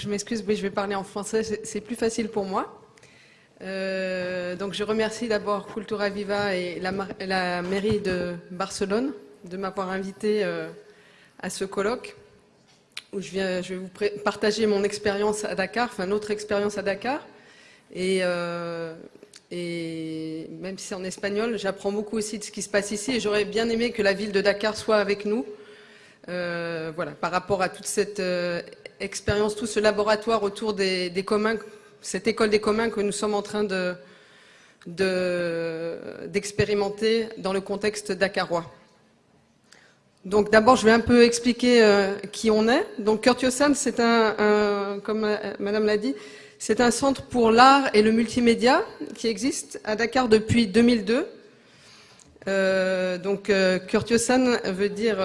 je m'excuse, oui, je vais parler en français, c'est plus facile pour moi. Euh, donc je remercie d'abord Cultura Viva et la, mairie de Barcelone de m'avoir invité euh, à ce colloque où je, viens, je vais vous partager mon expérience à Dakar, enfin notre expérience à Dakar. Et, euh, et même si c'est en espagnol, j'apprends beaucoup aussi de ce qui se passe ici et j'aurais bien aimé que la ville de Dakar soit avec nous. Voilà, par rapport à toute cette expérience, tout ce laboratoire autour des, communs, cette école des communs que nous sommes en train de d'expérimenter dans le contexte dakarois. Donc d'abord, je vais un peu expliquer euh, qui on est. Donc Kurtiosan, c'est un, comme euh, Madame l'a dit, c'est un centre pour l'art et le multimédia qui existe à Dakar depuis 2002. Euh, donc Kurtiosan veut dire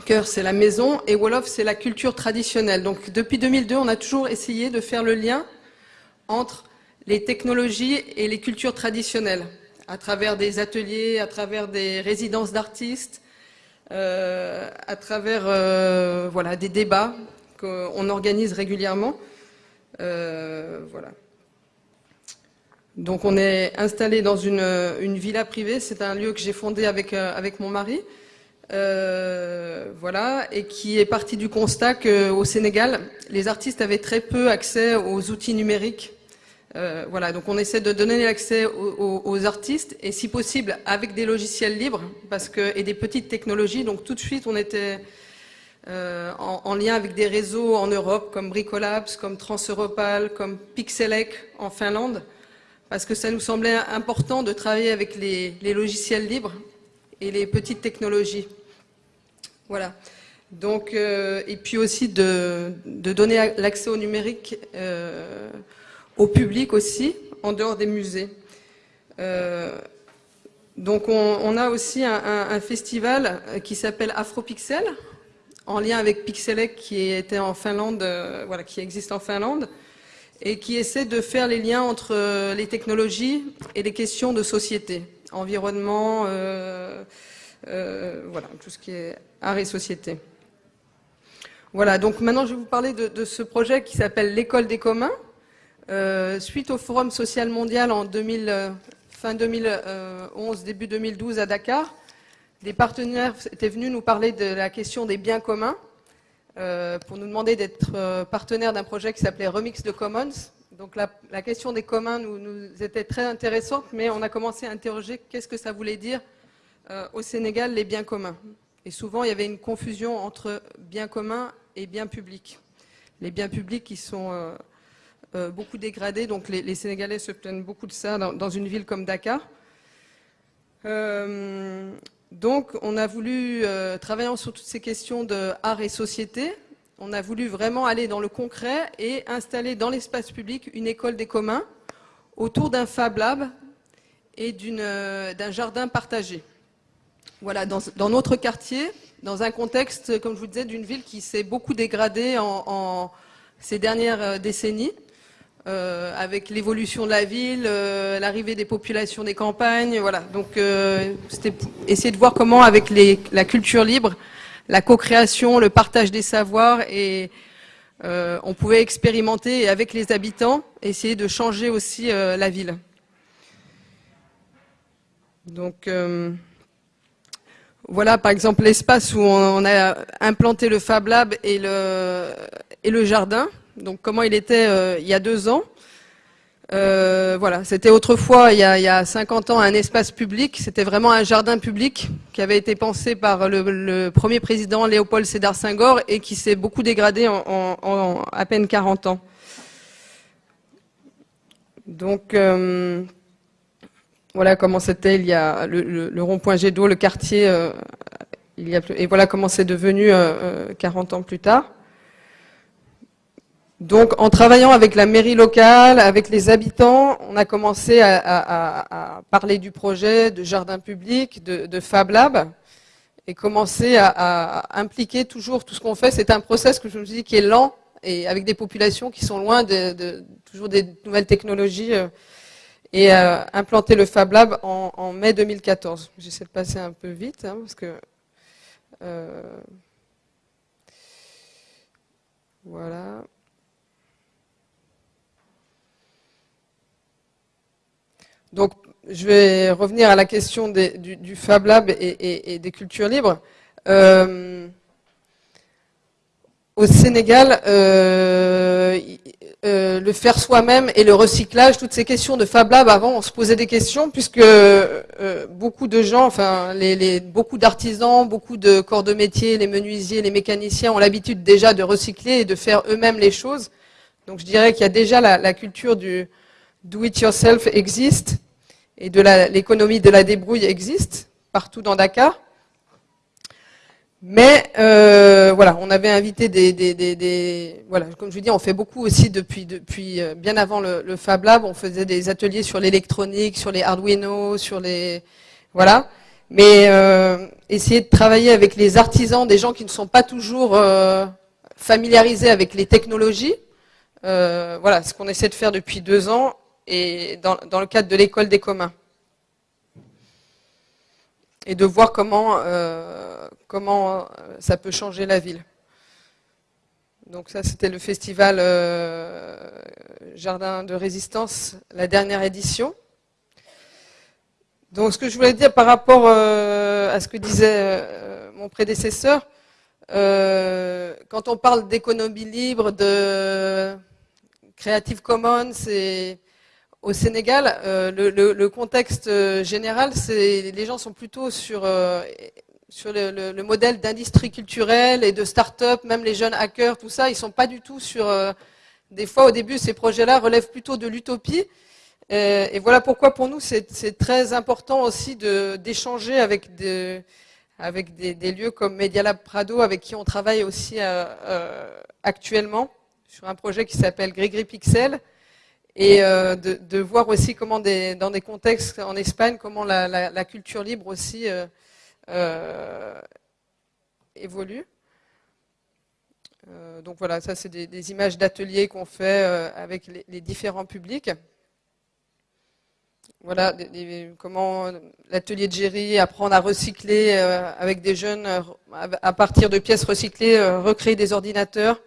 Cœur, c'est la maison, et Wolof, c'est la culture traditionnelle. Donc, depuis 2002, on a toujours essayé de faire le lien entre les technologies et les cultures traditionnelles, à travers des ateliers, à travers des résidences d'artistes, euh, à travers euh, voilà, des débats qu'on organise régulièrement. Euh, voilà. Donc, on est installé dans une, villa privée. C'est un lieu que j'ai fondé avec mon mari. Voilà, et qui est parti du constat qu'au Sénégal, les artistes avaient très peu accès aux outils numériques. Euh, voilà, donc on essaie de donner l'accès aux, artistes et si possible avec des logiciels libres et des petites technologies. Donc tout de suite, on était euh, en, lien avec des réseaux en Europe comme Bricolabs, comme Transeuropal, comme Pixelec en Finlande parce que ça nous semblait important de travailler avec les logiciels libres et les petites technologies. Voilà. Donc, euh, et puis aussi de, donner l'accès au numérique euh, au public aussi, en dehors des musées. Euh, donc on, a aussi un, festival qui s'appelle Afropixel, en lien avec Pixelec qui était en Finlande, voilà, qui existe en Finlande, et qui essaie de faire les liens entre les technologies et les questions de société, environnement, voilà, tout ce qui est art et société. Voilà, donc maintenant je vais vous parler de, ce projet qui s'appelle l'école des communs. Euh, suite au Forum social mondial en 2000, euh, fin 2011, début 2012 à Dakar, des partenaires étaient venus nous parler de la question des biens communs pour nous demander d'être partenaire d'un projet qui s'appelait Remix de Commons. Donc la, question des communs nous, était très intéressante, mais on a commencé à interroger qu'est-ce que ça voulait dire euh, au Sénégal les biens communs. Et souvent, il y avait une confusion entre biens communs et biens publics. Les biens publics qui sont euh, euh, beaucoup dégradés, donc les, Sénégalais se plaignent beaucoup de ça dans, une ville comme Dakar. donc, on a voulu, travaillant sur toutes ces questions de art et société, on a voulu vraiment aller dans le concret et installer dans l'espace public une école des communs autour d'un Fab Lab et d'un jardin partagé. Voilà, dans, notre quartier, dans un contexte, comme je vous disais, d'une ville qui s'est beaucoup dégradée en, ces dernières euh, décennies, euh, avec l'évolution de la ville, euh, l'arrivée des populations des campagnes, voilà. Donc, c'était essayer de voir comment, avec la culture libre, la co-création, le partage des savoirs, et on pouvait expérimenter, avec les habitants, essayer de changer aussi la ville. Voilà, par exemple, l'espace où on a implanté le Fab Lab et le, jardin. Donc, comment il était euh, il y a deux ans. Euh, voilà, c'était autrefois, il y, a, 50 ans, un espace public. C'était vraiment un jardin public qui avait été pensé par le, premier président Léopold Sédar Senghor et qui s'est beaucoup dégradé en, à peine 40 ans. Donc, euh, voilà comment c'était il y a le, rond-point Jet d'eau, le quartier, euh, et voilà comment c'est devenu 40 euh, ans plus tard. Donc, en travaillant avec la mairie locale, avec les habitants, on a commencé à, parler du projet de jardin public, de, Fab Lab, et commencer à, impliquer toujours tout ce qu'on fait. C'est un process que je me dis qui est lent et avec des populations qui sont loin de, toujours des nouvelles technologies. Euh, et euh, implanté le Fab Lab en, mai 2014. J'essaie de passer un peu vite, hein, parce que... Euh, Voilà. Donc, je vais revenir à la question du, Fab Lab et, des cultures libres. Euh, au Sénégal, euh, euh, le faire soi-même et le recyclage, toutes ces questions de Fab Lab, avant, on se posait des questions puisque beaucoup de gens, enfin, beaucoup d'artisans, beaucoup de corps de métier, les menuisiers, les mécaniciens ont l'habitude déjà de recycler et de faire eux-mêmes les choses. Donc, je dirais qu'il y a déjà la, la culture du do-it-yourself existe et de l'économie de la débrouille existe partout dans Dakar. Mais euh, voilà, on avait invité des, des, des, voilà, comme je vous dis, on fait beaucoup aussi depuis depuis euh, bien avant le, le, Fab Lab. On faisait des ateliers sur l'électronique, sur les Arduino, sur les voilà. Mais euh, essayer de travailler avec les artisans, des gens qui ne sont pas toujours euh, familiarisés avec les technologies. Euh, voilà, ce qu'on essaie de faire depuis deux ans et dans, dans le cadre de l'école des communs. Et de voir comment, euh, comment euh, ça peut changer la ville. Donc ça, c'était le festival euh, Jardin de Résistance, la dernière édition. Donc ce que je voulais dire par rapport à ce que disait mon prédécesseur, quand on parle d'économie libre, de Creative Commons, c'est au Sénégal, euh, le, contexte euh, général, les gens sont plutôt sur, euh, le, modèle d'industrie culturelle et de start-up, même les jeunes hackers, tout ça, ils sont pas du tout sur. des fois, au début, ces projets-là relèvent plutôt de l'utopie. Et, voilà pourquoi, pour nous, c'est très important aussi d'échanger avec, des, lieux comme Media Lab Prado, avec qui on travaille aussi actuellement sur un projet qui s'appelle Grégory Pixel et euh, de, voir aussi comment dans des contextes en Espagne, comment la, culture libre aussi euh, euh, évolue. Donc voilà, ça c'est des, images d'ateliers qu'on fait avec les, différents publics. Voilà comment l'atelier de Géry, apprendre à recycler avec des jeunes à partir de pièces recyclées, recréer des ordinateurs.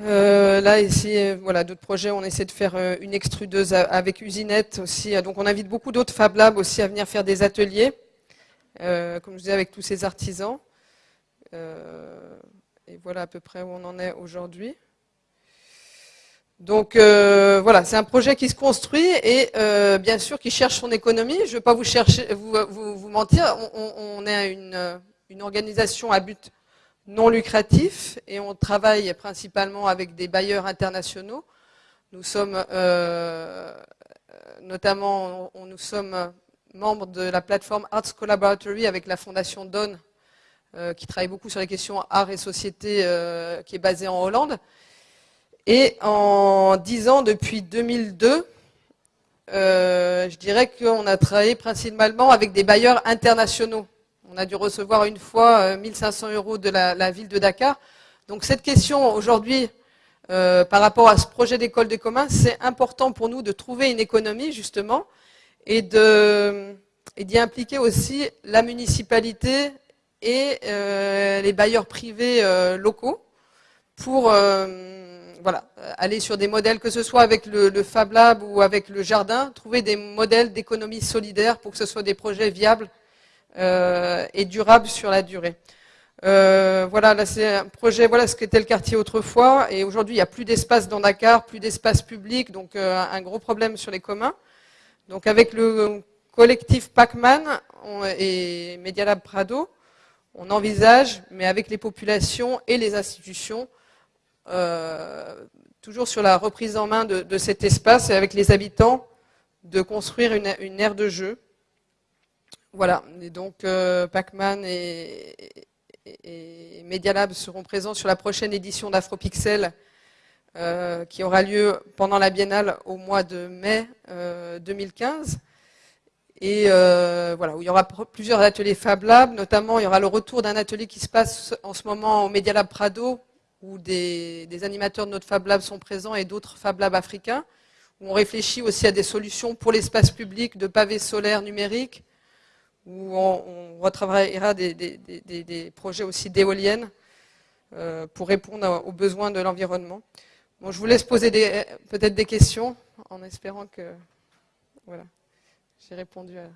Euh, là, ici, euh, voilà, d'autres projets, on essaie de faire euh, une extrudeuse avec usinette aussi. Donc, on invite beaucoup d'autres Fab Labs aussi à venir faire des ateliers, comme je disais, avec tous ces artisans. et voilà à peu près où on en est aujourd'hui. Donc voilà, c'est un projet qui se construit et bien sûr qui cherche son économie. Je ne vais pas vous chercher, mentir. On, est une organisation à but non lucratif et on travaille principalement avec des bailleurs internationaux. Nous sommes euh, notamment, nous sommes membres de la plateforme Arts Collaboratory avec la fondation Don, euh, qui travaille beaucoup sur les questions art et société, euh, qui est basée en Hollande. Et en 10 ans, depuis 2002, je dirais qu'on a travaillé principalement avec des bailleurs internationaux. On a dû recevoir une fois 1500 euh, euros de la, ville de Dakar. Donc cette question aujourd'hui, euh, par rapport à ce projet d'école des communs, c'est important pour nous de trouver une économie justement et d'y impliquer aussi la municipalité et euh, les bailleurs privés locaux pour aller sur des modèles, que ce soit avec le, le, Fab Lab ou avec le jardin, trouver des modèles d'économie solidaire pour que ce soit des projets viables et durable sur la durée. Euh, voilà, là c'est un projet, voilà ce qu'était le quartier autrefois, et aujourd'hui il n'y a plus d'espace dans Dakar, plus d'espace public, donc euh, un gros problème sur les communs. Donc avec le collectif Pacman et Medialab Prado, on envisage, mais avec les populations et les institutions, euh, toujours sur la reprise en main de, de, cet espace et avec les habitants, de construire une, une aire de jeu voilà, et donc euh, Pacman et, Media Lab seront présents sur la prochaine édition d'Afropixel euh, qui aura lieu pendant la biennale au mois de mai 2015. Euh, et voilà, où il y aura plusieurs ateliers Fab Lab, notamment il y aura le retour d'un atelier qui se passe en ce moment au Media Lab Prado, où des, des animateurs de notre Fab Lab sont présents et d'autres Fab Labs africains, où on réfléchit aussi à des solutions pour l'espace public de pavés solaires numériques, où on, retravaillera des, projets aussi d'éoliennes euh, pour répondre aux besoins de l'environnement. Bon, je vous laisse poser peut-être des questions en espérant que voilà, j'ai répondu à...